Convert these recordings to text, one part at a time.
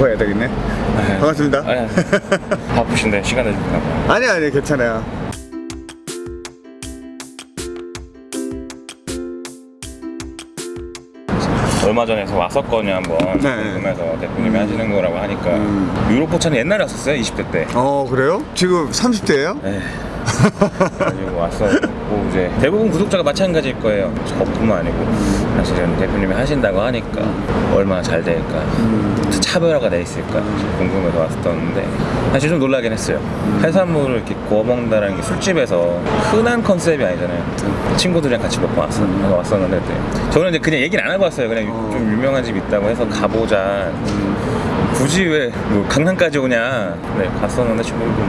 바꿔야 되겠네 반갑습니다 아니, 바쁘신데 시간 내주나 봐요. 아니 아니 괜찮아요 얼마 전에 왔었거든요 한번 네. 궁금해서 대표님이 하시는 거라고 하니까 음. 유로포차는 옛날에 왔었어요 20대 때어 그래요? 지금 30대예요? 네. 가지고 왔 었고 이제 대부분 구독자가 마찬가지일 거예요. 저뿐만 아니고 사실은 대표님이 하신다고 하니까 얼마나 잘 될까 차별화가 돼 있을까 궁금해서 왔었는데 사실 좀 놀라긴 했어요. 해산물을 이렇게 구워 먹는다는 게 술집에서 흔한 컨셉이 아니잖아요. 친구들이랑 같이 먹고 왔어, 왔었는데 네. 저는 이제 그냥 얘기는 안 하고 왔어요. 그냥 어. 좀 유명한 집 있다고 해서 가보자. 굳이 왜 뭐 강남까지 오냐. 네 갔었는데 친구들도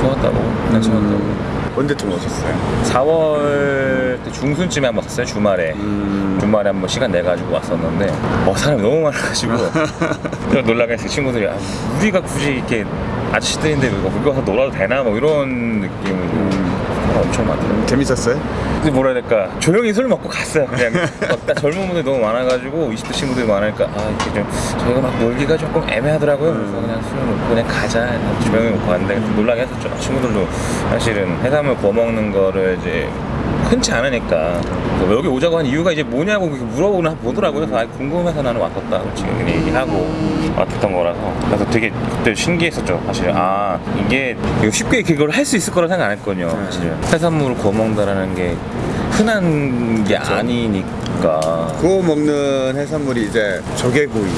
좋았다고 괜찮았다고 언제쯤 오셨어요? 4월 때 중순쯤에 한번 왔었어요 주말에 음. 주말에 한번 시간 내가지고 왔었는데 어 사람이 너무 많아가지고 좀 놀라게 했어요 친구들이 아, 우리가 굳이 이렇게 아저씨들인데 뭐 여기 와서 놀아도 되나 뭐 이런 느낌으로 사람 엄청 많더라고요 재밌었어요? 근데 뭐라 해야 될까? 조용히 술 먹고 갔어요 그냥. 막딱 젊은 분들이 너무 많아가지고 20대 친구들이 많으니까 아 이렇게 좀 저희가 막 놀기가 조금 애매하더라고요. 그래서 그냥 술 먹고 그냥 가자. 조용히 먹고 갔는데 놀라게 했었죠. 친구들도 사실은 해산물 구워 먹는 거를 이제 흔치 않으니까. 그래서 여기 오자고 한 이유가 이제 뭐냐고 물어보나 보더라고요. 그래서 아, 궁금해서 나는 왔었다 지금 그냥 얘기하고 왔었던 거라서. 그래서 되게 그때 신기했었죠 사실. 아 이게 쉽게 그걸 할 수 있을 거라 생각 안 했거든요 사실. 해산물을 구워 먹는다라는 게 흔한 게 아니니까. 구워 먹는 해산물이 이제 조개구이.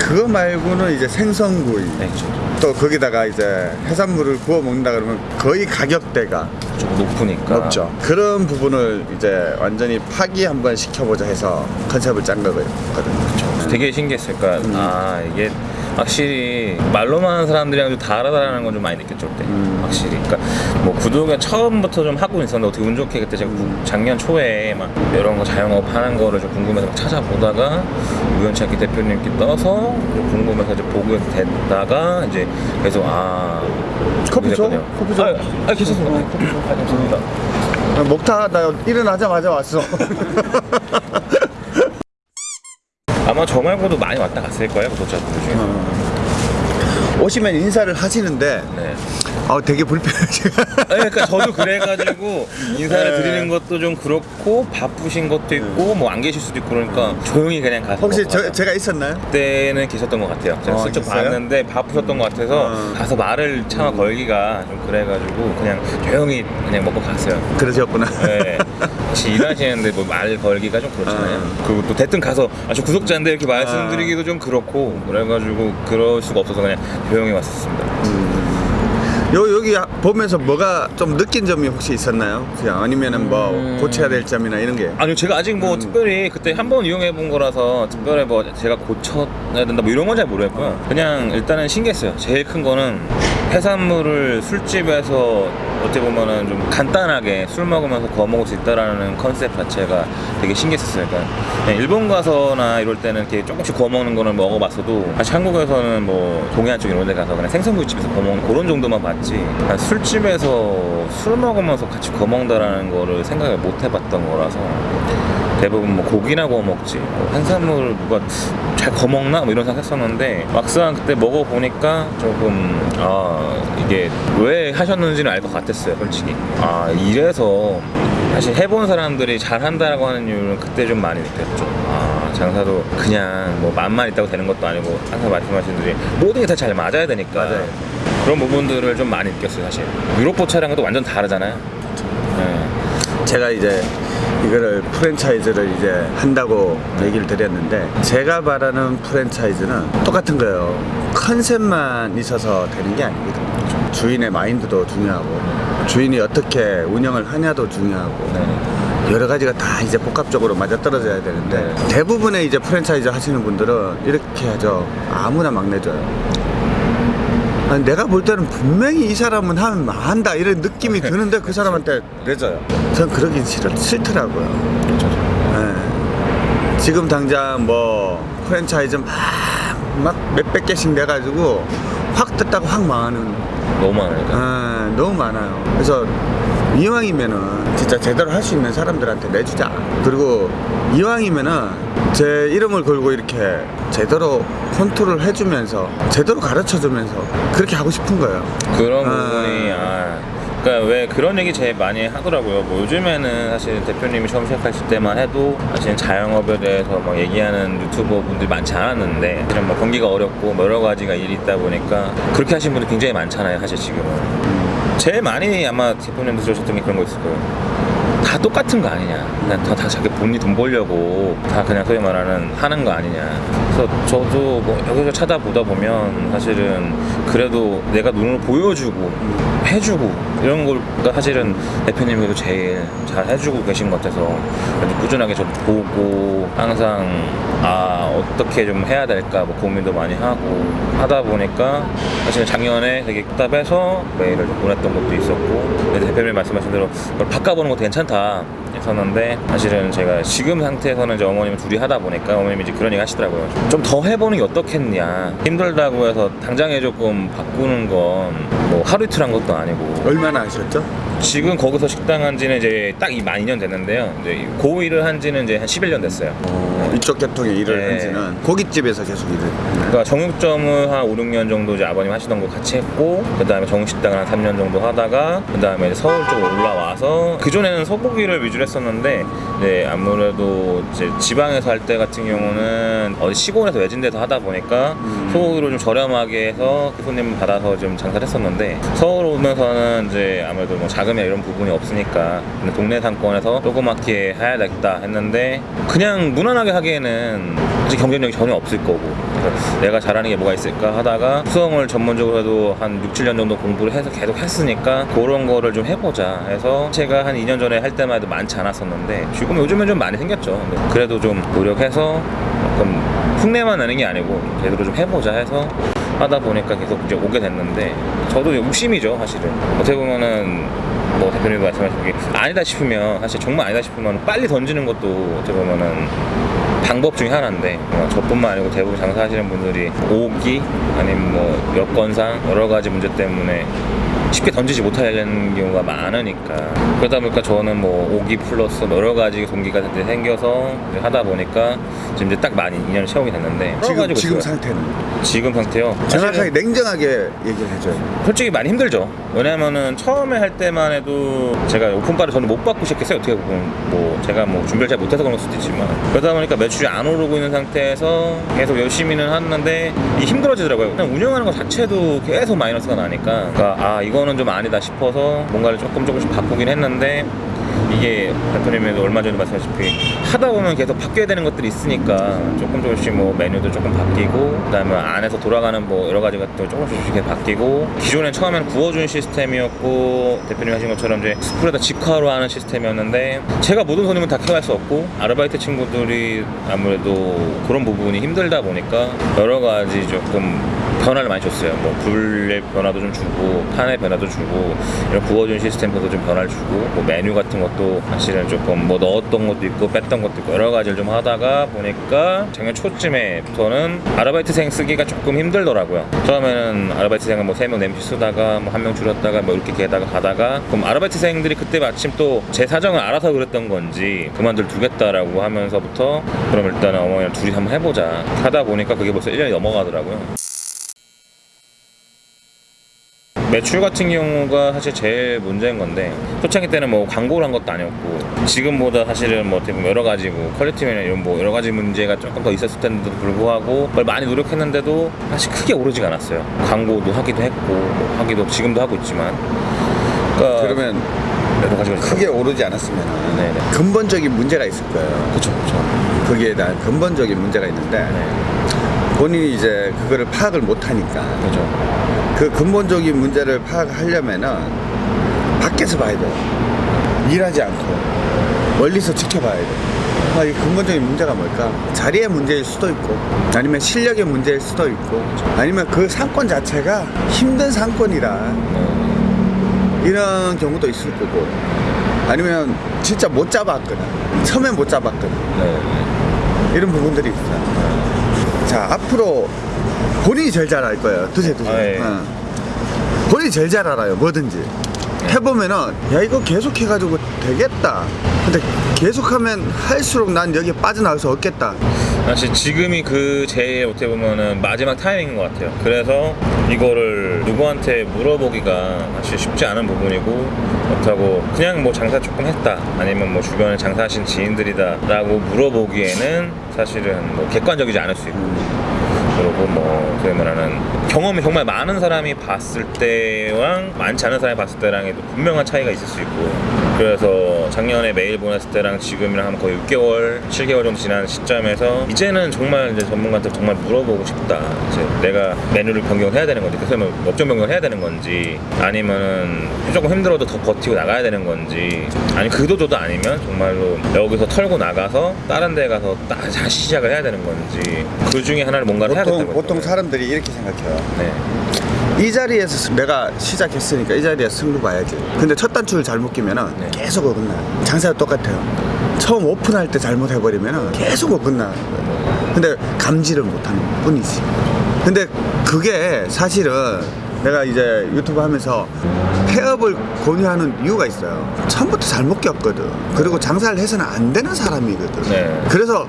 그거 말고는 이제 생선구이. 네, 그렇죠. 또 거기다가 이제 해산물을 구워 먹는다 그러면 거의 가격대가 좀 높으니까 높죠 그런 부분을 이제 완전히 파기 한번 시켜보자 해서 컨셉을 짠 거거든요 되게 신기했어요. 그러니까 음. 아 이게 확실히 말로만 하는 사람들이랑 좀 다르다라는 건 좀 많이 느꼈죠 그때 음. 확실히 그러니까 뭐 구독을 처음부터 좀 하고 있었는데 어떻게 운 좋게 그때 제가 구- 작년 초에 막 이런 거 자영업 하는 거를 좀 궁금해서 막 찾아보다가 우연치 않게 대표님께 떠서 궁금해서 이제 보게 됐다가 이제 계속 아 커피 줘? 이랬거든요. 커피 줘? 아, 아 괜찮습니다 아, 커피 줘 아, 감사합니다 먹다 나 일어나자마자 왔어 아마 저 말고도 많이 왔다 갔을 거예요 구독자분들 중에 오시면 인사를 하시는데 네. 아 되게 불편해요 아니, 그러니까 저도 그래가지고 인사를 네. 드리는 것도 좀 그렇고 바쁘신 것도 있고 뭐 안 계실 수도 있고 그러니까 조용히 그냥 가서 혹시 저. 제가 있었나요? 그때는 계셨던 것 같아요. 제가 어, 슬쩍 있었어요? 봤는데 바쁘셨던 것 같아서 어. 가서 말을 차마 걸기가 좀 그래가지고 그냥 조용히 그냥 먹고 갔어요. 그러셨구나 네. 같이 일하시는데 뭐 말 걸기가 좀 그렇잖아요. 어. 그리고 또 대뜸 가서 아, 저 구독자인데 이렇게 말씀드리기도 좀 그렇고 그래가지고 그럴 수가 없어서 그냥 조용히 왔었습니다. 요 여기 보면서 뭐가 좀 느낀 점이 혹시 있었나요? 그냥 아니면은 뭐 음. 고쳐야 될 점이나 이런 게 아니요 제가 아직 뭐 음. 특별히 그때 한 번 이용해 본 거라서 특별히 뭐 제가 고쳐야 된다 뭐 이런 건 잘 모르겠고요 그냥 일단은 신기했어요 제일 큰 거는 해산물을 술집에서 어떻게 보면은 좀 간단하게 술 먹으면서 구워 먹을 수 있다라는 컨셉 자체가 되게 신기했었어요. 그러니까 그냥 일본 가서나 이럴 때는 이렇게 조금씩 구워 먹는 거는 먹어봤어도 사실 한국에서는 뭐 동해안 쪽 이런 데 가서 그냥 생선구이집에서 구워 먹는 그런 정도만 봤지. 그냥 술집에서 술 먹으면서 같이 구워 먹는다라는 거를 생각을 못 해봤던 거라서 대부분 뭐 고기나 구워 먹지. 뭐 해산물을 누가 잘 구워 먹나? 뭐 이런 생각 했었는데 막상 그때 먹어보니까 조금 아 이게 왜 하셨는지는 알 것 같았어요 솔직히. 아 이래서 사실 해본 사람들이 잘한다라고 하는 이유는 그때 좀 많이 느꼈죠. 아 장사도 그냥 뭐 맛만 있다고 되는 것도 아니고 항상 말씀하신 대로 모든 게 다 잘 맞아야 되니까 맞아요. 그런 부분들을 좀 많이 느꼈어요 사실. 유로포 차량과도 완전 다르잖아요. 네. 제가 이제 이거를 프랜차이즈를 이제 한다고 얘기를 드렸는데 제가 바라는 프랜차이즈는 똑같은 거예요. 컨셉만 있어서 되는 게 아니거든요 주인의 마인드도 중요하고 주인이 어떻게 운영을 하냐도 중요하고 네. 여러 가지가 다 이제 복합적으로 맞아떨어져야 되는데 네. 대부분의 이제 프랜차이즈 하시는 분들은 이렇게 하죠 아무나 막 내줘요 아니, 내가 볼 때는 분명히 이 사람은 하면 한다 이런 느낌이 드는데 그 사람한테 내줘요 전 그러기 싫어 싫더라고요 그렇죠. 예. 지금 당장 뭐 프랜차이즈 막, 막 몇백 개씩 내가지고 확 떴다가 확 망하는 너무 많으니까 아, 너무 많아요. 그래서 이왕이면은 진짜 제대로 할 수 있는 사람들한테 내주자. 그리고 이왕이면은 제 이름을 걸고 이렇게 제대로 컨트롤 해주면서 제대로 가르쳐주면서 그렇게 하고 싶은 거예요. 그런 아. 부분이 아 그러니까 왜 그런 얘기 제일 많이 하더라고요. 뭐 요즘에는 사실 대표님이 처음 시작하실 때만 해도 사실 자영업에 대해서 뭐 얘기하는 유튜버 분들이 많지 않았는데 사실은 뭐 경기가 어렵고 뭐 여러 가지가 일이 있다 보니까 그렇게 하시는 분들 굉장히 많잖아요. 사실 지금은 제일 많이 아마 대표님도 들으셨던 게 그런 거 있을 거예요. 다 똑같은 거 아니냐. 그냥 다, 다 자기 본인이 돈 벌려고 다 그냥 소위 말하는 하는 거 아니냐. 그래서 저도 뭐 여기서 찾아보다 보면 사실은 그래도 내가 눈으로 보여주고 해주고 이런 걸 사실은 대표님께도 제일 잘 해주고 계신 것 같아서 꾸준하게 좀 보고 항상 아 어떻게 좀 해야 될까 뭐 고민도 많이 하고 하다 보니까 사실은 작년에 되게 답답해서 메일을 좀 보냈던 것도 있었고 대표님 말씀하신 대로 그걸 바꿔보는 것도 괜찮다 했었는데 사실은 제가 지금 상태에서는 이제 어머님 둘이 하다 보니까 어머님이 이제 그런 얘기 하시더라고요 좀 더 해보는 게 어떻겠냐 힘들다고 해서 당장에 조금 바꾸는 건 뭐 하루 이틀 한 것도 아니고 얼마나 하셨죠? 지금 거기서 식당 한 지는 이제 딱 이 만 2년 됐는데요 이제 고 일을 한 지는 이제 한 11년 됐어요 이쪽 계통에 일을 네. 한지는 고깃집에서 계속 일을. 그러니까 정육점을 한 5, 6년 정도 이제 아버님 하시던 거 같이 했고 그다음에 정육식당을 한 3년 정도 하다가 그다음에 서울 쪽으로 올라와서 그전에는 소고기를 위주로 했었는데 이제 아무래도 이제 지방에서 할 때 같은 경우는 어디 시골에서 외진 데서 하다 보니까 음. 소고기를 좀 저렴하게 해서 손님 받아서 좀 장사를 했었는데 서울 오면서는 이제 아무래도 뭐 자금이나 이런 부분이 없으니까 동네 상권에서 조그맣게 해야 되겠다 했는데 그냥 무난하게 하기에는 경쟁력이 전혀 없을 거고. 그래서 내가 잘하는 게 뭐가 있을까 하다가 수영을 전문적으로 해도 한 6, 7년 정도 공부를 해서 계속 했으니까 그런 거를 좀 해보자 해서 제가 한 2년 전에 할 때만 해도 많지 않았었는데 지금 요즘은 좀 많이 생겼죠. 그래도 좀 노력해서 조금 흉내만 내는 게 아니고 제대로 좀 해보자 해서 하다 보니까 계속 이제 오게 됐는데 저도 욕심이죠 사실은. 어떻게 보면은 뭐 대표님도 말씀하신 게 아니다 싶으면 사실 정말 아니다 싶으면 빨리 던지는 것도 어떻게 보면은 방법 중에 하나인데 뭐 저뿐만 아니고 대부분 장사하시는 분들이 오기 아니면 뭐 여건상 여러 가지 문제 때문에 쉽게 던지지 못하는 경우가 많으니까 그러다 보니까 저는 뭐 오기 플러스 뭐 여러 가지 동기가 생겨서 하다 보니까 지금 이제 딱 많이 2년 채우게 됐는데 지금 지금 있어요. 상태는 지금 상태요 정확하게 냉정하게 얘기를 해줘요. 솔직히 많이 힘들죠. 왜냐면은 처음에 할 때만 해도 제가 오픈바를 저는 못 받고 시작했어요. 어떻게 보면 뭐 제가 뭐 준비를 잘 못해서 그런 걸 수도 있지만 그러다 보니까 매출이 안 오르고 있는 상태에서 계속 열심히는 하는데 이 힘들어지더라고요. 그냥 운영하는 것 자체도 계속 마이너스가 나니까 그러니까 아 이거 는 좀 아니다 싶어서 뭔가를 조금 조금씩 바꾸긴 했는데 이게 대표님도 얼마 전에 말씀하셨다시피 하다 보면 계속 바뀌어야 되는 것들이 있으니까 조금 조금씩 뭐 메뉴도 조금 바뀌고 그다음에 안에서 돌아가는 뭐 여러 가지 것도 조금씩 조금씩 바뀌고 기존엔 처음에는 구워준 시스템이었고 대표님 하신 것처럼 이제 스프레더 직화로 하는 시스템이었는데 제가 모든 손님은 다 케어할 수 없고 아르바이트 친구들이 아무래도 그런 부분이 힘들다 보니까 여러 가지 조금 변화를 많이 줬어요. 뭐 불의 변화도 좀 주고 판의 변화도 주고 이런 구워준 시스템도 좀 변화를 주고 뭐 메뉴 같은 것도 사실은 조금 뭐 넣었던 것도 있고 뺐던 것도 있고 여러 가지를 좀 하다가 보니까 작년 초쯤에부터는 아르바이트생 쓰기가 조금 힘들더라고요. 처음에는 아르바이트생은 뭐세명 네명씩 쓰다가 뭐 한 명 줄였다가 뭐 이렇게 게다가 가다가 그럼 아르바이트생들이 그때 마침 또 제 사정을 알아서 그랬던 건지 그만둘 두겠다라고 하면서부터 그럼 일단은 어머니랑 둘이 한번 해보자 하다 보니까 그게 벌써 1년이 넘어가더라고요. 매출 같은 경우가 사실 제일 문제인 건데 초창기 때는 뭐 광고를 한 것도 아니었고 지금보다 사실은 뭐 어떻게 보면 여러 가지 뭐 퀄리티나 이런 뭐 여러 가지 문제가 조금 더 있었을 텐데도 불구하고 그걸 많이 노력했는데도 사실 크게 오르지가 않았어요. 광고도 하기도 했고 뭐 하기도 지금도 하고 있지만. 그러니까 그러면 여러 가지가 크게 오르지 않았으면 네네. 근본적인 문제가 있을 거예요. 그쵸 그쵸. 거기에 대한 근본적인 문제가 있는데 네. 본인이 이제 그거를 파악을 못 하니까. 그죠 그 근본적인 문제를 파악하려면은 밖에서 봐야 돼요. 일하지 않고 멀리서 지켜봐야 돼. 아, 이 근본적인 문제가 뭘까? 자리의 문제일 수도 있고, 아니면 실력의 문제일 수도 있고, 아니면 그 상권 자체가 힘든 상권이라 네. 이런 경우도 있을 거고, 아니면 진짜 못 잡았거나, 처음에 못 잡았거나, 네. 이런 부분들이 있어요. 자, 앞으로 본인이 제일 잘 알 거예요. 드세요, 드세요. 아, 예. 어. 본인이 제일 잘 알아요. 뭐든지. 해보면은 야 이거 계속 해가지고 되겠다 근데 계속하면 할수록 난 여기에 빠져나갈 수 없겠다 사실 지금이 그 제일 어떻게 보면은 마지막 타이밍인 것 같아요. 그래서 이거를 누구한테 물어보기가 사실 쉽지 않은 부분이고 그렇다고 그냥 뭐 장사 조금 했다 아니면 뭐 주변에 장사하신 지인들이다 라고 물어보기에는 사실은 뭐 객관적이지 않을 수 있고 그리고 뭐 소위 말하는 경험이 정말 많은 사람이 봤을 때랑 많지 않은 사람이 봤을 때랑에도 분명한 차이가 있을 수 있고 그래서 작년에 메일 보냈을 때랑 지금이랑 거의 6개월, 7개월 정도 지난 시점에서 이제는 정말 이제 전문가한테 정말 물어보고 싶다. 이제 내가 메뉴를 변경해야 되는 건지, 그래서 업종 변경을 해야 되는 건지, 아니면은 조금 힘들어도 더 버티고 나가야 되는 건지, 아니 그도저도 아니면 정말로 여기서 털고 나가서 다른 데 가서 다시 시작을 해야 되는 건지, 그 중에 하나를 뭔가를 해야겠다는 보통, 거죠. 보통 사람들이 이렇게 생각해요 네. 이 자리에서 내가 시작했으니까 이 자리에서 승부 봐야지 근데 첫 단추를 잘못 끼면은 네. 계속 어긋나. 장사가 똑같아요. 처음 오픈할 때 잘못해버리면은 계속 어긋나. 근데 감지를 못하는 뿐이지. 근데 그게 사실은 내가 이제 유튜브 하면서 폐업을 권유하는 이유가 있어요. 처음부터 잘못 꼈거든. 그리고 장사를 해서는 안 되는 사람이거든. 네. 그래서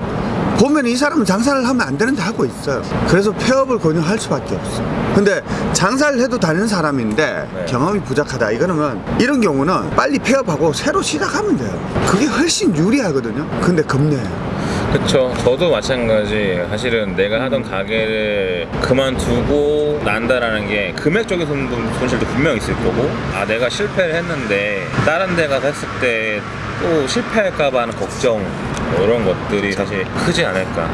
보면 이 사람은 장사를 하면 안 되는데 하고 있어요. 그래서 폐업을 권유할 수밖에 없어. 근데 장사를 해도 다니는 사람인데 네. 경험이 부족하다. 이거는 이런 경우는 빨리 폐업하고 새로 시작하면 돼요. 그게 훨씬 유리하거든요. 근데 겁내요. 그쵸. 저도 마찬가지. 사실은 내가 하던 가게를 그만두고 난다라는 게 금액적인 손- 손실도 분명 있을 거고, 아, 내가 실패를 했는데, 다른 데 가서 했을 때 또 실패할까봐 하는 걱정, 뭐 이런 것들이 사실 크지 않을까.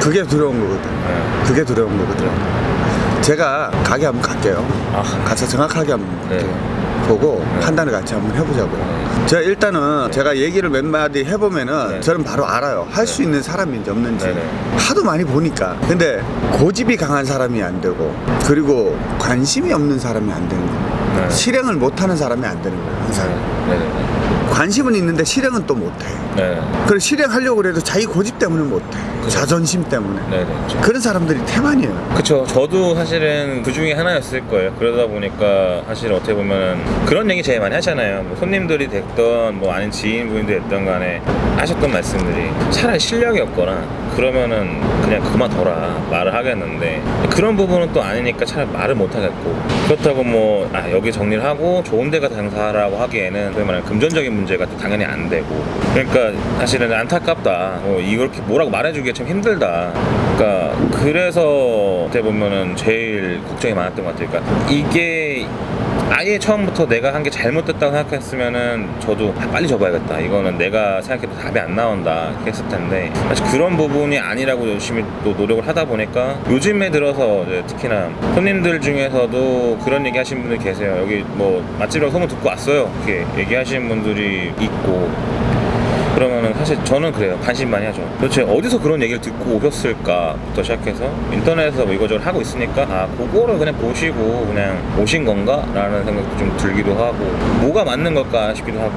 그게 두려운 거거든. 네. 그게 두려운 거거든. 제가 가게 한번 갈게요. 아, 가서 정확하게 한번 네. 보고 네. 판단을 같이 한번 해보자고요. 제가 일단은 제가 얘기를 몇 마디 해보면은 네. 저는 바로 알아요. 할 수 있는 사람인지 없는지. 네, 네. 하도 많이 보니까. 근데 고집이 강한 사람이 안 되고 그리고 관심이 없는 사람이 안 되는 거예요. 네. 실행을 못하는 사람이 안 되는 거예요. 항상. 관심은 있는데 실행은 또 못해. 네. 그리고 실행하려고 그래도 자기 고집 때문에 못해. 자존심 때문에. 네 네. 그런 사람들이 태만이에요. 그쵸. 저도 사실은 그 중에 하나였을 거예요. 그러다 보니까 사실 어떻게 보면 그런 얘기 제일 많이 하잖아요. 뭐 손님들이 됐던 뭐 아닌 지인분이 됐던 간에 하셨던 말씀들이 차라리 실력이 없거나 그러면은 그냥 그만둬라 말을 하겠는데 그런 부분은 또 아니니까 차라리 말을 못 하겠고. 그렇다고 뭐 아, 여기 정리를 하고 좋은 데가 장사라고 하기에는 소위 말하는 금전적인 문제가 또 당연히 안 되고. 그러니까 사실은 안타깝다. 뭐 이렇게 뭐라고 말해주기가 참 힘들다. 그러니까 그래서 어떻게 보면은 제일 걱정이 많았던 것 같아요. 그러니까 이게 아예 처음부터 내가 한 게 잘못됐다고 생각했으면은 저도 아, 빨리 접어야겠다. 이거는 내가 생각해도 답이 안 나온다. 했을 텐데 사실 그런 부분이 아니라고 열심히 또 노력을 하다 보니까 요즘에 들어서 특히나 손님들 중에서도 그런 얘기 하시는 분들 계세요. 여기 뭐 맛집이라고 소문 듣고 왔어요. 이렇게 얘기하시는 분들이 있고 그러면은 사실 저는 그래요. 관심 많이 하죠. 도대체 어디서 그런 얘기를 듣고 오셨을까부터 시작해서 인터넷에서 뭐 이거저거 하고 있으니까 아 그거를 그냥 보시고 그냥 오신 건가? 라는 생각도 좀 들기도 하고 뭐가 맞는 걸까 싶기도 하고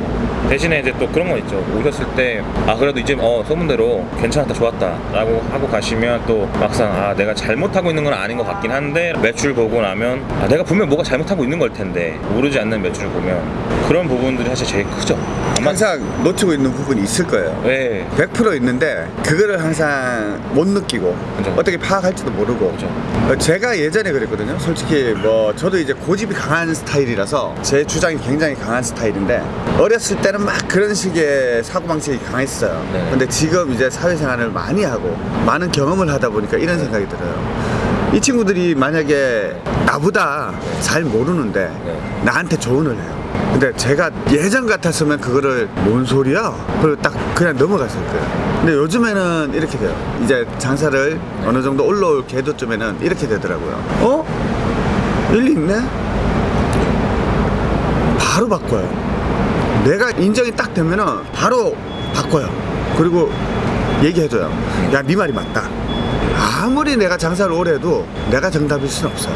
대신에 이제 또 그런 거 있죠. 오셨을 때 아 그래도 이제 어 소문대로 괜찮았다 좋았다 라고 하고 가시면 또 막상 아 내가 잘못하고 있는 건 아닌 것 같긴 한데 매출 보고 나면 아 내가 분명 뭐가 잘못하고 있는 걸 텐데 모르지 않는 매출을 보면 그런 부분들이 사실 제일 크죠. 항상 놓치고 있는 부분이 있을 거예요. 네. 100% 있는데 그거를 항상 못 느끼고 그죠. 어떻게 파악할지도 모르고 그죠. 어, 제가 예전에 그랬거든요 솔직히 뭐 저도 이제 고집이 강한 스타일이라서 제 주장이 굉장히 강한 스타일인데 어렸을 때는 막 그런 식의 사고방식이 강했어요 네. 근데 지금 이제 사회생활을 많이 하고 많은 경험을 하다 보니까 이런 생각이 들어요 이 친구들이 만약에 나보다 잘 모르는데 네. 나한테 조언을 해요 근데 제가 예전 같았으면 그거를 뭔 소리야? 그리고 딱 그냥 넘어갔을 거예요. 근데 요즘에는 이렇게 돼요. 이제 장사를 어느 정도 올라올 궤도쯤에는 이렇게 되더라고요. 어? 일리 있네? 바로 바꿔요. 내가 인정이 딱 되면은 바로 바꿔요. 그리고 얘기해줘요. 야, 네 말이 맞다. 아무리 내가 장사를 오래 해도 내가 정답일 수는 없어요.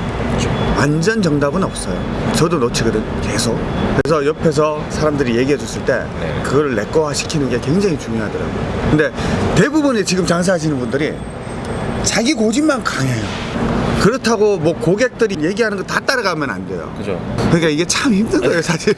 완전 정답은 없어요. 저도 놓치거든, 계속. 그래서 옆에서 사람들이 얘기해 줬을 때 네. 그거를 내 거화 시키는 게 굉장히 중요하더라고요. 근데 대부분의 지금 장사하시는 분들이 자기 고집만 강해요. 그렇다고 뭐 고객들이 얘기하는 거 다 따라가면 안 돼요. 그죠. 그러니까 이게 참 힘든 거예요, 사실.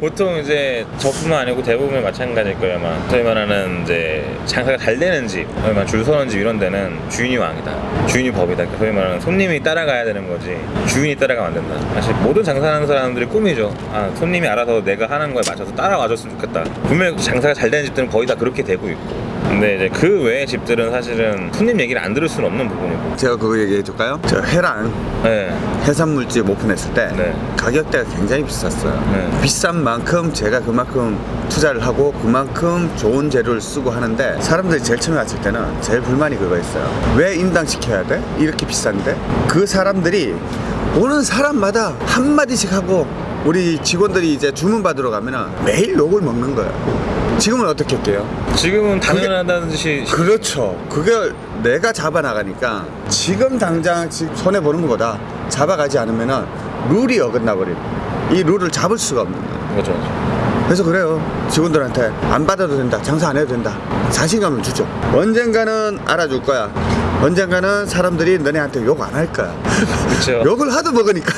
보통 이제 저뿐만 아니고 대부분 마찬가지일 거예요 아마 소위 말하는 이제 장사가 잘 되는 집 소위 줄 서는 집 이런 데는 주인이 왕이다 주인이 법이다 그러니까 소위 말하는 손님이 따라가야 되는 거지 주인이 따라가면 안 된다 사실 모든 장사하는 사람들이 꿈이죠 아 손님이 알아서 내가 하는 거에 맞춰서 따라와줬으면 좋겠다 분명히 장사가 잘 되는 집들은 거의 다 그렇게 되고 있고 근데 이제 그 외의 집들은 사실은 손님 얘기를 안 들을 수는 없는 부분이고 제가 그거 얘기해 줄까요? 저 회랑 네. 해산물집 오픈했을 때 네. 가격대가 굉장히 비쌌어요. 네. 비싼 만큼 제가 그만큼 투자를 하고 그만큼 좋은 재료를 쓰고 하는데 사람들이 제일 처음에 왔을 때는 제일 불만이 그거였어요. 왜 인당 시켜야 돼? 이렇게 비싼데? 그 사람들이 오는 사람마다 한 마디씩 하고 우리 직원들이 이제 주문 받으러 가면은 매일 욕을 먹는 거예요. 지금은 어떻게 할게요? 지금은 당연하다는 듯이 그렇죠. 그게 내가 잡아 나가니까 지금 당장 지금 손해 보는 것보다 잡아가지 않으면은 룰이 어긋나 버리는. 이 룰을 잡을 수가 없는 거예요. 그렇죠. 그래서 그래요. 직원들한테 안 받아도 된다. 장사 안 해도 된다. 자신감을 주죠. 언젠가는 알아줄 거야. 언젠가는 사람들이 너네한테 욕 안 할 거야. 그렇죠. 욕을 하도 먹으니까.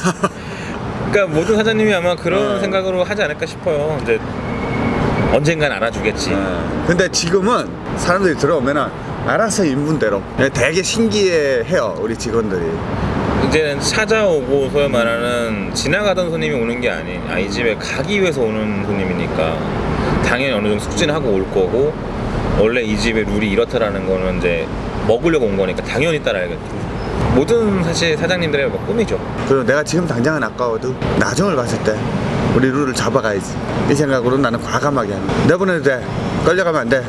그러니까 모든 사장님이 아마 그런 네. 생각으로 하지 않을까 싶어요. 이제 언젠간 알아주겠지. 근데 지금은 사람들이 들어오면은 알아서 인분대로 되게 신기해해요. 우리 직원들이. 이제는 찾아오고 소위 말하는 지나가던 손님이 오는 게 아닌 아, 이 집에 가기 위해서 오는 손님이니까 당연히 어느 정도 숙지는 하고 올 거고 원래 이 집의 룰이 이렇다라는 거는 이제 먹으려고 온 거니까 당연히 따라야겠죠. 모든 사실 사장님들의 뭐 꿈이죠. 그리고 내가 지금 당장은 아까워도 나중을 봤을 때 우리 룰을 잡아가야지 이 생각으로 나는 과감하게 하는. 내보내도 돼 끌려가면 안돼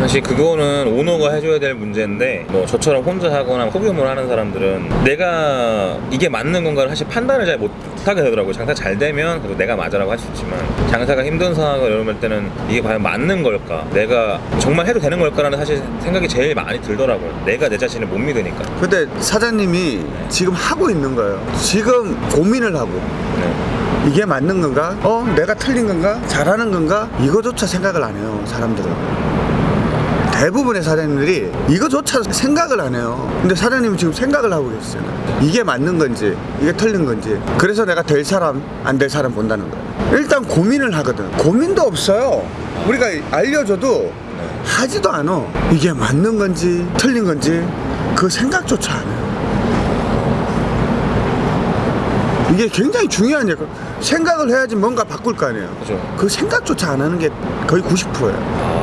사실 그거는 오너가 해줘야 될 문제인데 뭐 저처럼 혼자 하거나 소규모로 하는 사람들은 내가 이게 맞는 건가를 사실 판단을 잘 못하게 되더라고요 장사 잘 되면 그래도 내가 맞아라고 할 수 있지만 장사가 힘든 상황을 이럴 때는 이게 과연 맞는 걸까 내가 정말 해도 되는 걸까라는 사실 생각이 제일 많이 들더라고요 내가 내 자신을 못 믿으니까 근데 사장님이 지금 하고 있는 거예요 지금 고민을 하고 네. 이게 맞는 건가? 어? 내가 틀린 건가? 잘하는 건가? 이거조차 생각을 안 해요 사람들은 대부분의 사장님들이 이거조차 생각을 안 해요. 근데 사장님은 지금 생각을 하고 계시잖아요. 이게 맞는 건지 이게 틀린 건지. 그래서 내가 될 사람 안 될 사람 본다는 거예요. 일단 고민을 하거든. 고민도 없어요. 우리가 알려줘도 하지도 않아. 이게 맞는 건지 틀린 건지 그 생각조차 안 해요. 이게 굉장히 중요한 일 생각을 해야지 뭔가 바꿀 거 아니에요. 그죠. 그 생각조차 안 하는 게 거의 90%예요